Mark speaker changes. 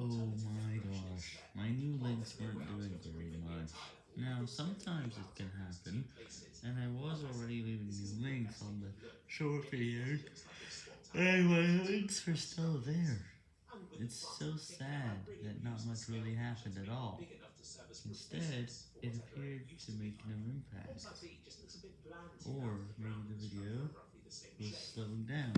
Speaker 1: Oh my gosh, my new links weren't doing very much. Now, sometimes it can happen, and I was already leaving new links on the short videos, and my links are still there. It's so sad that not much really happened at all. Instead, it appeared to make no impact. Or maybe the video was slowing down.